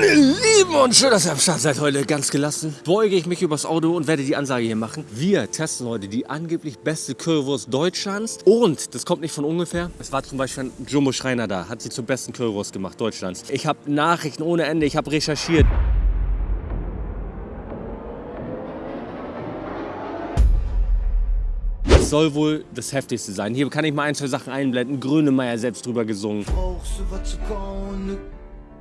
Meine Lieben und schön, dass ihr am Start seid heute. Ganz gelassen beuge ich mich übers Auto und werde die Ansage hier machen. Wir testen heute die angeblich beste Currywurst Deutschlands. Und das kommt nicht von ungefähr. Es war zum Beispiel ein Jumbo Schreiner da, hat sie zur besten Currywurst gemacht Deutschlands. Ich habe Nachrichten ohne Ende, ich habe recherchiert. Soll wohl das heftigste sein. Hier kann ich mal ein, zwei Sachen einblenden. Grönemeyer selbst drüber gesungen. Brauchst du was zu kauen?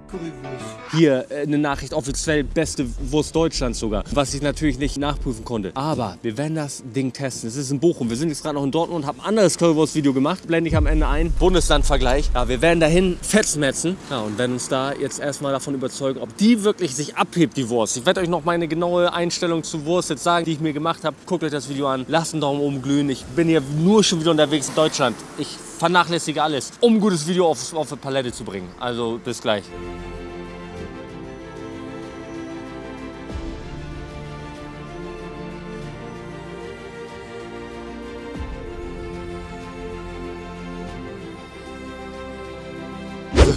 Currywurst. Hier äh, eine Nachricht, offiziell beste Wurst Deutschlands sogar, was ich natürlich nicht nachprüfen konnte. Aber wir werden das Ding testen. Es ist in Bochum. Wir sind jetzt gerade noch in Dortmund und haben ein anderes Currywurst-Video gemacht. Blende ich am Ende ein. Bundeslandvergleich. Ja, wir werden dahin fetzmetzen. Ja, und werden uns da jetzt erstmal davon überzeugen, ob die wirklich sich abhebt, die Wurst. Ich werde euch noch meine genaue Einstellung zur Wurst jetzt sagen, die ich mir gemacht habe. Guckt euch das Video an. Lasst einen Daumen oben glühen. Ich bin hier nur schon wieder unterwegs in Deutschland. Ich vernachlässige alles, um ein gutes Video auf, auf eine Palette zu bringen. Also bis gleich.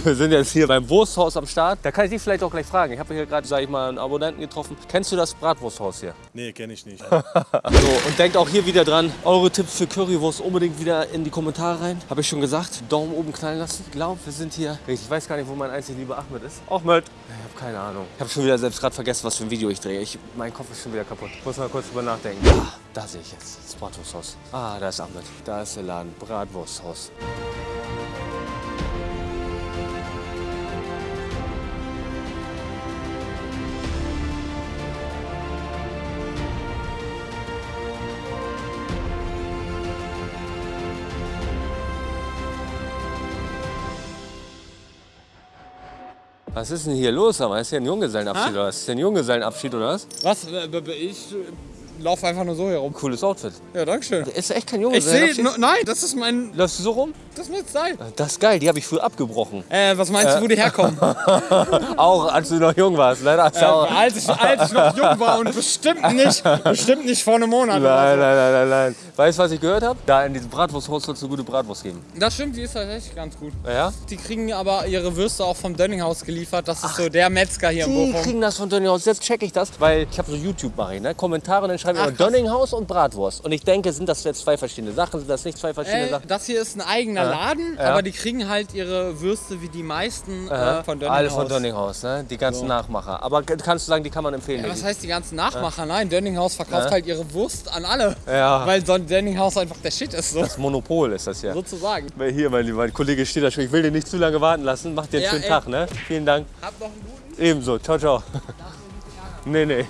Wir sind jetzt hier beim Wursthaus am Start. Da kann ich dich vielleicht auch gleich fragen. Ich habe hier gerade, sage ich mal, einen Abonnenten getroffen. Kennst du das Bratwursthaus hier? Nee, kenne ich nicht. So, und denkt auch hier wieder dran, eure Tipps für Currywurst unbedingt wieder in die Kommentare rein. Habe ich schon gesagt, Daumen oben knallen lassen. Ich glaube, wir sind hier. Ich weiß gar nicht, wo mein einzig lieber Ahmed ist. Ahmed. Ich habe keine Ahnung. Ich habe schon wieder selbst gerade vergessen, was für ein Video ich drehe. Ich, mein Kopf ist schon wieder kaputt. Ich muss mal kurz drüber nachdenken. Ah, da sehe ich jetzt das Bratwursthaus. Ah, da ist Ahmed. Da ist der Laden. Bratwursthaus. Was ist denn hier los? Aber ist hier ein Junggesellenabschied oder was? Ist hier ein Junggesellenabschied oder was? Was? Äh, Ich äh, laufe einfach nur so hier rum. Cooles Outfit. Ja, danke schön. Ist echt kein Ich sehe, Junggesellenabschied? nein, das ist mein, Läufst du so rum? das ist mein Style. Das ist geil, die habe ich früher abgebrochen. Äh, was meinst du, wo die herkommen? Auch als du noch jung warst, leider. Äh, als, ich, als ich noch jung war und bestimmt nicht, bestimmt nicht vor einem Monat. Nein, nein, nein, nein, nein. Weißt du, was ich gehört habe? Da in diesem Bratwursthaus soll es eine gute Bratwurst geben. Das stimmt, die ist tatsächlich ganz gut. Ja? Die kriegen aber ihre Würste auch vom Dönninghaus geliefert. Das ist so der Metzger hier in Die Bochum. kriegen das von Dönninghaus. Jetzt check ich das, weil ich habe so YouTube mache ne? Kommentare und dann schreibe ich Ach, immer krass. Dönninghaus und Bratwurst. Und ich denke, sind das jetzt zwei verschiedene Sachen? Sind das nicht zwei verschiedene Äh, Sachen? das hier ist ein eigener Laden, Ja. aber die kriegen halt ihre Würste wie die meisten äh, von Dönninghaus. Alle von Dönninghaus, ne? Die ganzen Nachmacher. Aber kannst du sagen, die kann man empfehlen? Ja, was heißt die ganzen Nachmacher? Nein, Dönninghaus verkauft Ja. halt ihre Wurst an alle. Ja. Weil so ein Dönninghaus einfach der Shit ist, so, das Monopol ist das ja. sozusagen. Hier, mein, lieber- mein Kollege steht da schon. Ich will den nicht zu lange warten lassen. Macht dir einen Ja, schönen ey. Tag, ne? Vielen Dank. Hab noch einen guten. Ebenso. Ciao, ciao. Nee, nee.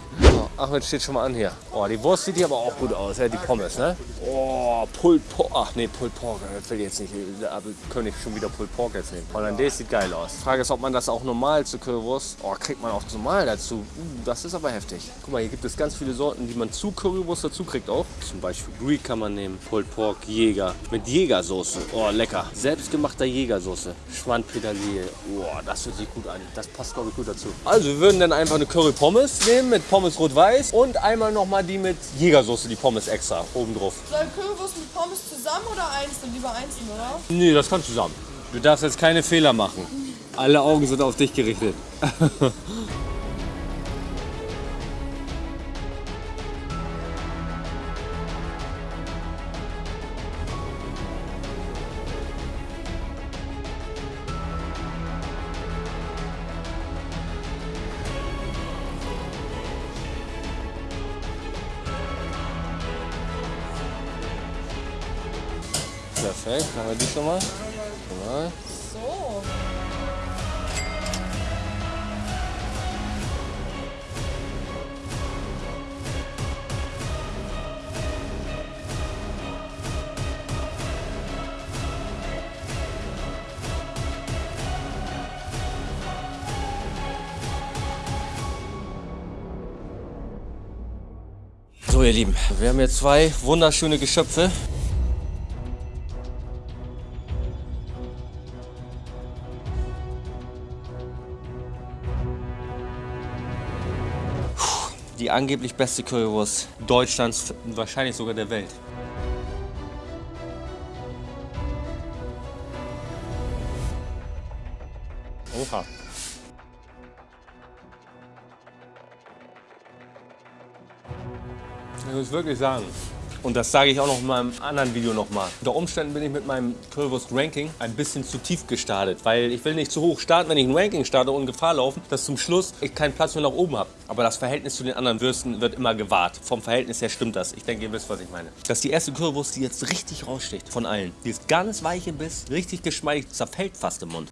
Ahmed steht schon mal an hier. Oh, die Wurst sieht hier aber auch gut aus, ja, die Pommes, ne? Oh, Pulled Pork. Ach nee, Pulled Pork, das will ich jetzt nicht. Da könnte ich schon wieder Pulled Pork jetzt nehmen. Hollandaise sieht geil aus. Frage ist, ob man das auch normal zu Currywurst. Oh, kriegt man auch normal dazu. Uh, das ist aber heftig. Guck mal, hier gibt es ganz viele Sorten, die man zu Currywurst dazu kriegt auch. Zum Beispiel Greek kann man nehmen, Pulled Pork, Jäger. Mit Jägersoße. Oh, lecker. Selbstgemachter Jägersoße. Schwandpetersilie. Oh, das hört sich gut an. Das passt, glaube ich, gut dazu. Also, wir würden dann einfach eine Curry Pommes nehmen mit Pommes rot-weiß und einmal nochmal die mit Jägersoße, die Pommes extra oben drauf. Soll Currywurst mit Pommes zusammen oder einzeln? Lieber einzeln, oder? Nee, das kann zusammen. Du darfst jetzt keine Fehler machen. Alle Augen sind auf dich gerichtet. Perfekt, haben wir die schon mal. Mal. So. So ihr Lieben, wir haben hier zwei wunderschöne Geschöpfe. die angeblich beste Currywurst Deutschlands, wahrscheinlich sogar der Welt. Oha. Ich muss wirklich sagen, und das sage ich auch noch in meinem anderen Video nochmal. Unter Umständen bin ich mit meinem Currywurst-Ranking ein bisschen zu tief gestartet, weil ich will nicht zu hoch starten, wenn ich ein Ranking starte und Gefahr laufen, dass zum Schluss ich keinen Platz mehr nach oben habe. Aber das Verhältnis zu den anderen Würsten wird immer gewahrt. Vom Verhältnis her stimmt das. Ich denke, ihr wisst, was ich meine. Das ist die erste Currywurst, die jetzt richtig raussticht von allen. Die ist ganz weich im Biss, richtig geschmeidig, zerfällt fast im Mund.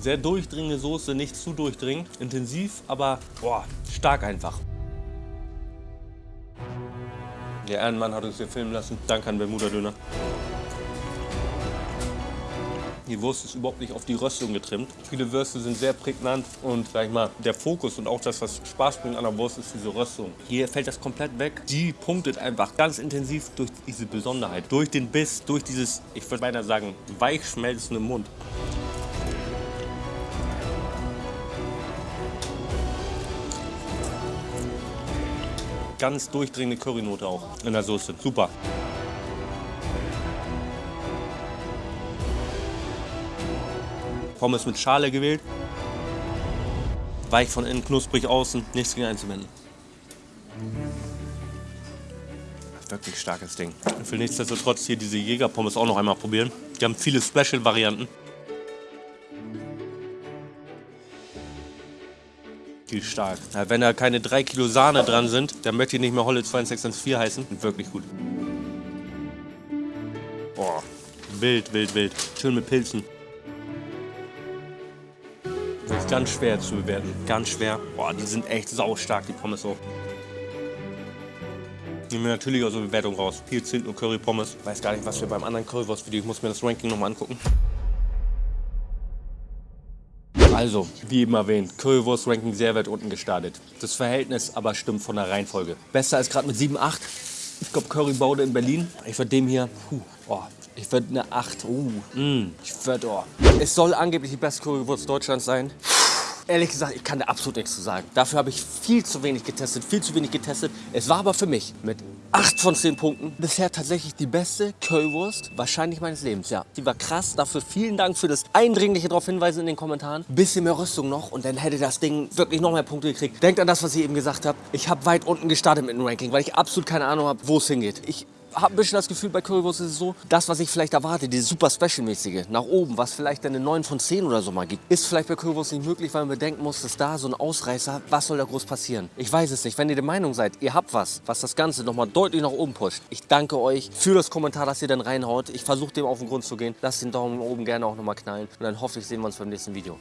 Sehr durchdringende Soße, nicht zu durchdringend, intensiv, aber boah, stark einfach. Der Ehrenmann hat uns hier filmen lassen. Danke an Bermuda Döner. Die Wurst ist überhaupt nicht auf die Röstung getrimmt. Viele Würste sind sehr prägnant und sag ich mal, der Fokus und auch das, was Spaß bringt an der Wurst, ist diese Röstung. Hier fällt das komplett weg. Die punktet einfach ganz intensiv durch diese Besonderheit. Durch den Biss, durch dieses, ich würde beinahe sagen, weich schmelzende Mund. Ganz durchdringende Currynote auch in der Soße. Super. Pommes mit Schale gewählt. Weich von innen, knusprig außen, nichts gegen einzuwenden. Wirklich starkes Ding. Ich will nichtsdestotrotz hier diese Jägerpommes auch noch einmal probieren. Die haben viele Special-Varianten. Die ist stark. Ja, wenn da keine 3 Kilo Sahne dran sind, dann möchte ich nicht mehr Holle 2614 heißen. Wirklich gut. Boah, wild, wild, wild. Schön mit Pilzen. Ganz schwer zu bewerten. Ganz schwer. Boah, die sind echt saustark, die Pommes auch. Nehmen wir natürlich aus der Bewertung raus. Hier sind nur Curry Pommes. Weiß gar nicht, was wir beim anderen Currywurst-Video. Ich muss mir das Ranking nochmal angucken. Also, wie eben erwähnt, Currywurst-Ranking sehr weit unten gestartet. Das Verhältnis aber stimmt von der Reihenfolge. Besser ist gerade mit 7, 8. Ich glaube, Currybaude in Berlin. Ich würde dem hier, puh, oh, ich würde eine 8. Uh, mm, ich würde, oh. Es soll angeblich die beste Currywurst Deutschlands sein. Ehrlich gesagt, ich kann da absolut nichts zu sagen. Dafür habe ich viel zu wenig getestet, viel zu wenig getestet. Es war aber für mich mit 8 von 10 Punkten bisher tatsächlich die beste Currywurst wahrscheinlich meines Lebens. Ja, die war krass. Dafür vielen Dank für das eindringliche darauf hinweisen in den Kommentaren. Bisschen mehr Rüstung noch und dann hätte das Ding wirklich noch mehr Punkte gekriegt. Denkt an das, was ich eben gesagt habe. Ich habe weit unten gestartet mit dem Ranking, weil ich absolut keine Ahnung habe, wo es hingeht. Ich habe ein bisschen das Gefühl, bei Currywurst ist es so, das, was ich vielleicht erwarte, dieses super Special-mäßige, nach oben, was vielleicht eine 9 von 10 oder so mal gibt, ist vielleicht bei Currywurst nicht möglich, weil man bedenken muss, dass da so ein Ausreißer, was soll da groß passieren? Ich weiß es nicht. Wenn ihr der Meinung seid, ihr habt was, was das Ganze nochmal deutlich nach oben pusht, ich danke euch für das Kommentar, dass ihr dann reinhaut. Ich versuche dem auf den Grund zu gehen. Lasst den Daumen oben gerne auch nochmal knallen und dann hoffe ich, sehen wir uns beim nächsten Video.